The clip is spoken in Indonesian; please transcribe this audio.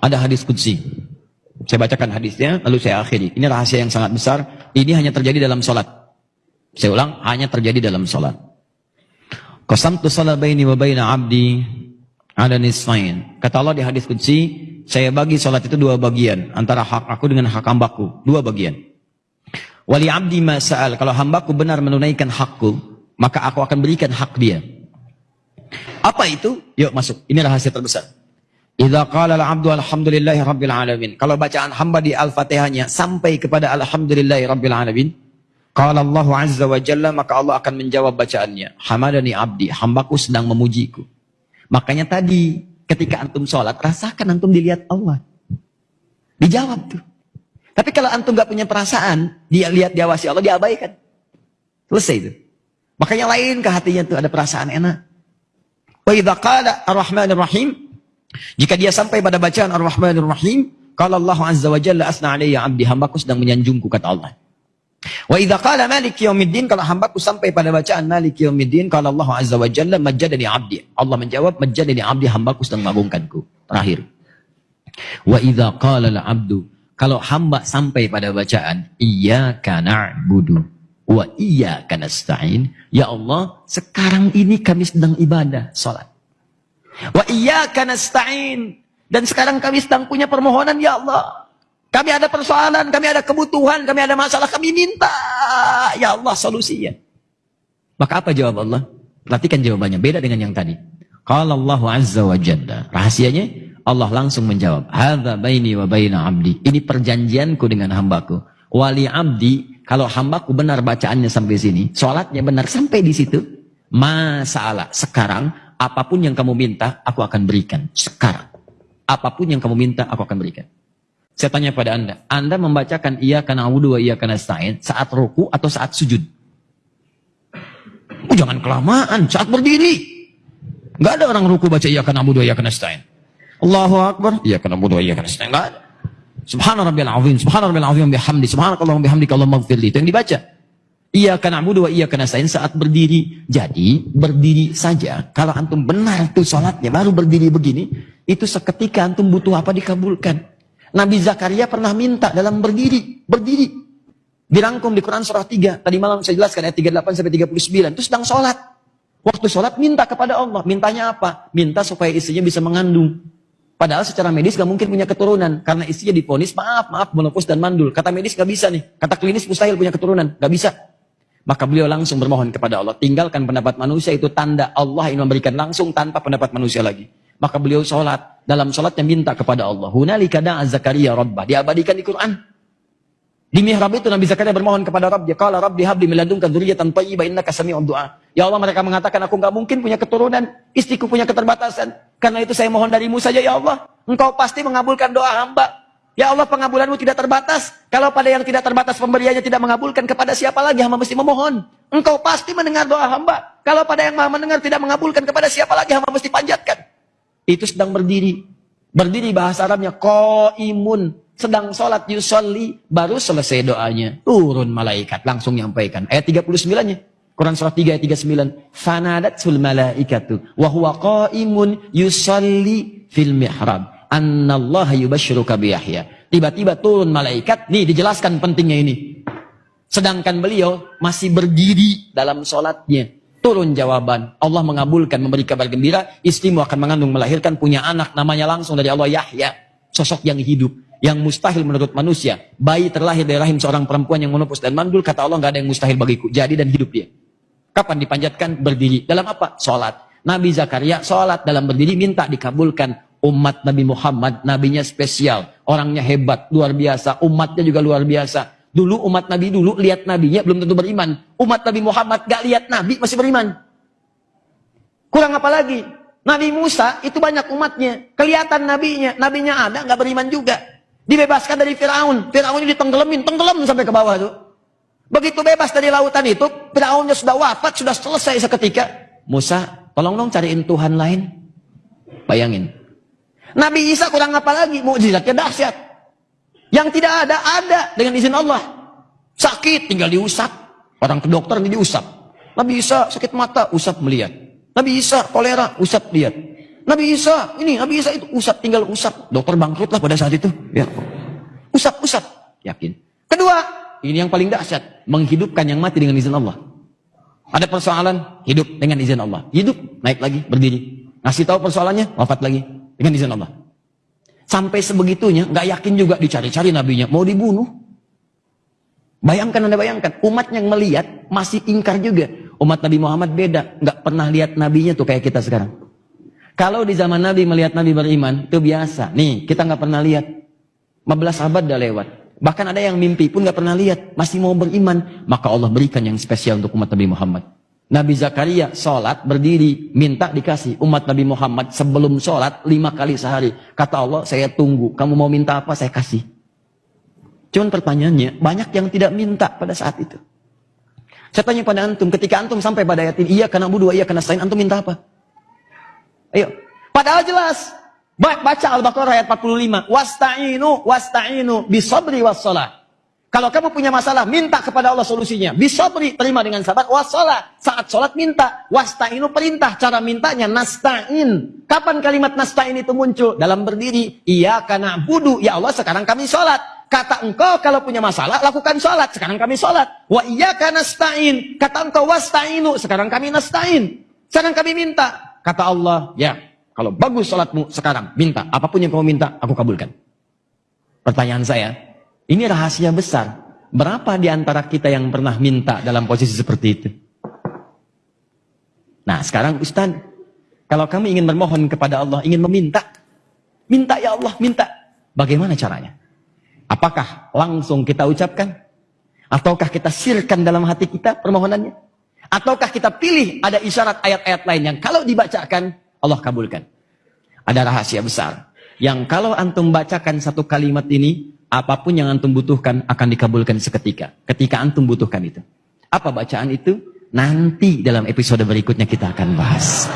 Ada hadis kudsi. Saya bacakan hadisnya, lalu saya akhiri. Ini rahasia yang sangat besar. Ini hanya terjadi dalam sholat. Saya ulang, hanya terjadi dalam sholat. Qasamtu salat baini wa baina abdi ada nisfain. Kata Allah di hadis kudsi, saya bagi sholat itu dua bagian. Antara hak aku dengan hak hambaku. Dua bagian. Wali abdi masa'al. Kalau hambaku benar menunaikan hakku, maka aku akan berikan hak dia. Apa itu? Yuk masuk. Ini rahasia terbesar. Idza qala al-'abdu alhamdulillahi rabbil alamin. Kalau bacaan hamba di Al-Fatihahnya sampai kepada alhamdulillahi rabbil alamin, qala Allah azza wa jalla maka Allah akan menjawab bacaannya. Hamadani abdi, hambaku sedang memujiku. Makanya tadi ketika antum sholat, rasakan antum dilihat Allah. Dijawab tuh. Tapi kalau antum gak punya perasaan, dia lihat diawasi Allah, diabaikan. Selesai itu. Makanya lain ke hatinya tuh ada perasaan enak. Wa idza qala ar-rahmanir rahim jika dia sampai pada bacaan Ar-Rahmanir Rahim, kalau Allah Azza wa Jalla asna alayya abdi hambaku sedang menyanjungku kata Allah. Wa idza qala Malik yaumiddin kalau hambaku sampai pada bacaan Malik yaumiddin kalau Allah Azza wa Jalla majjadani abdi. Allah menjawab majjadani abdi hambaku sedang mengagungkanku. Terakhir. Wa idza qala al-'abdu kalau hamba sampai pada bacaan iyyaka na'budu wa iyyaka nasta'in ya Allah sekarang ini kami sedang ibadah salat Wa iyyaka nasta'in. Dan sekarang kami sedang punya permohonan ya Allah. Kami ada persoalan, kami ada kebutuhan, kami ada masalah, kami minta ya Allah solusinya. Maka apa jawab Allah? Perhatikan jawabannya, beda dengan yang tadi. Kalau Allah Azza wa Jalla. Rahasianya Allah langsung menjawab, "Hadza baini wa baina 'abdi." Ini perjanjianku dengan hambaku. Wali 'abdi, kalau hambaku benar bacaannya sampai sini, sholatnya benar sampai di situ, masalah sekarang apa pun yang kamu minta, aku akan berikan. Sekarang. Apa pun yang kamu minta, aku akan berikan. Saya tanya pada Anda, Anda membacakan iya karena wa iya karena stain saat ruku atau saat sujud? Oh, jangan kelamaan, saat berdiri. Gak ada orang ruku baca iya karena wa iya karena stain. Allahu Akbar, iya karena wa iya karena stain. Gak ada. Subhana rabbiyal azim, subhana rabbiyal azim bihamdi, subhanakallahumma bihamdika Allahumma gfirli. Itu yang dibaca. Iya karena abudu wa iya karena sain saat berdiri. Jadi berdiri saja. Kalau antum benar tuh sholatnya baru berdiri begini. Itu seketika antum butuh apa dikabulkan. Nabi Zakaria pernah minta dalam berdiri. Berdiri. Dirangkum di Quran surah 3. Tadi malam saya jelaskan ayat 38 sampai 39. Itu sedang sholat. Waktu sholat minta kepada Allah. Mintanya apa? Minta supaya istrinya bisa mengandung. Padahal secara medis gak mungkin punya keturunan. Karena istrinya diponis, maaf, maaf, menopus dan mandul. Kata medis gak bisa nih. Kata klinis mustahil punya keturunan. Gak bisa. Maka beliau langsung bermohon kepada Allah. Tinggalkan pendapat manusia itu tanda Allah ingin memberikan langsung tanpa pendapat manusia lagi. Maka beliau sholat. Dalam sholatnya minta kepada Allah. Hunalika da'a Zakaria Rabbah. Diabadikan di Quran. Di mihrab itu Nabi Zakaria bermohon kepada Rabb. Dia kala Rabbi habli meladungkan duriatan tayyibah innaka sami'ud doa. Ya Allah mereka mengatakan aku nggak mungkin punya keturunan. Istriku punya keterbatasan. Karena itu saya mohon darimu saja ya Allah. Engkau pasti mengabulkan doa hamba. Ya Allah pengabulanmu tidak terbatas. Kalau pada yang tidak terbatas pemberiannya tidak mengabulkan, kepada siapa lagi hamba mesti memohon? Engkau pasti mendengar doa hamba. Kalau pada yang maha mendengar tidak mengabulkan, kepada siapa lagi hamba mesti panjatkan? Itu sedang berdiri. Berdiri bahasa Arabnya imun Sedang sholat yusolli. Baru selesai doanya. Turun malaikat. Langsung nyampaikan. Ayat 39-nya. Quran surah 3 ayat 39. Fanadatul malaikatu. Wahuwa qaimun yusolli fil mihrab annallaha yubashshiruka bi Yahya. Tiba-tiba turun malaikat, nih dijelaskan pentingnya ini. Sedangkan beliau masih berdiri dalam sholatnya. Turun jawaban. Allah mengabulkan, memberi kabar gembira. Istrimu akan mengandung, melahirkan, punya anak. Namanya langsung dari Allah Yahya. Sosok yang hidup. Yang mustahil menurut manusia. Bayi terlahir dari rahim seorang perempuan yang menopus dan mandul. Kata Allah, nggak ada yang mustahil bagiku. Jadi dan hidup dia. Kapan dipanjatkan? Berdiri. Dalam apa? Sholat. Nabi Zakaria sholat dalam berdiri minta dikabulkan umat Nabi Muhammad, nabinya spesial, orangnya hebat, luar biasa, umatnya juga luar biasa. Dulu umat Nabi dulu lihat nabinya belum tentu beriman. Umat Nabi Muhammad gak lihat nabi masih beriman. Kurang apa lagi? Nabi Musa itu banyak umatnya, kelihatan nabinya, nabinya ada nggak beriman juga. Dibebaskan dari Firaun, Firaun ini tenggelamin, tenggelam sampai ke bawah tuh. Begitu bebas dari lautan itu, Firaunnya sudah wafat, sudah selesai seketika. Musa, tolong dong cariin Tuhan lain. Bayangin, Nabi Isa kurang apa lagi? Mukjizatnya dahsyat. Yang tidak ada, ada dengan izin Allah. Sakit, tinggal diusap. Orang ke dokter diusap. Nabi Isa sakit mata, usap melihat. Nabi Isa kolera, usap lihat. Nabi Isa, ini Nabi Isa itu usap tinggal usap. Dokter bangkrut lah pada saat itu. Ya. Usap, usap. Yakin. Kedua, ini yang paling dahsyat, menghidupkan yang mati dengan izin Allah. Ada persoalan, hidup dengan izin Allah. Hidup, naik lagi, berdiri. Ngasih tahu persoalannya, wafat lagi dengan izin Allah. Sampai sebegitunya, nggak yakin juga dicari-cari nabinya, mau dibunuh. Bayangkan anda bayangkan, umat yang melihat masih ingkar juga. Umat Nabi Muhammad beda, nggak pernah lihat nabinya tuh kayak kita sekarang. Kalau di zaman Nabi melihat Nabi beriman, itu biasa. Nih, kita nggak pernah lihat. 15 abad dah lewat. Bahkan ada yang mimpi pun nggak pernah lihat, masih mau beriman. Maka Allah berikan yang spesial untuk umat Nabi Muhammad. Nabi Zakaria sholat berdiri minta dikasih umat Nabi Muhammad sebelum sholat lima kali sehari. Kata Allah saya tunggu kamu mau minta apa saya kasih. Cuman pertanyaannya banyak yang tidak minta pada saat itu. Saya tanya pada antum ketika antum sampai pada ayat ini iya karena budu iya karena selain antum minta apa? Ayo. Padahal jelas. Baca Al-Baqarah ayat 45 wasta'inu wasta'inu bisabri wassalah kalau kamu punya masalah, minta kepada Allah solusinya. Bisa beri, terima dengan sabar. Wassalah, saat sholat minta. Wasta'inu perintah, cara mintanya nasta'in. Kapan kalimat nasta'in itu muncul? Dalam berdiri. Iya karena budu, ya Allah sekarang kami sholat. Kata engkau kalau punya masalah, lakukan sholat. Sekarang kami sholat. Wa iya karena nasta'in. Kata engkau wasta'inu, sekarang kami nasta'in. Sekarang kami minta. Kata Allah, ya kalau bagus sholatmu sekarang, minta. Apa pun yang kamu minta, aku kabulkan. Pertanyaan saya, ini rahasia besar. Berapa di antara kita yang pernah minta dalam posisi seperti itu? Nah sekarang Ustaz, kalau kami ingin bermohon kepada Allah, ingin meminta, minta ya Allah, minta. Bagaimana caranya? Apakah langsung kita ucapkan? Ataukah kita sirkan dalam hati kita permohonannya? Ataukah kita pilih ada isyarat ayat-ayat lain yang kalau dibacakan, Allah kabulkan. Ada rahasia besar. Yang kalau antum bacakan satu kalimat ini, apa pun yang antum butuhkan akan dikabulkan seketika. Ketika antum butuhkan itu. Apa bacaan itu? Nanti dalam episode berikutnya kita akan bahas.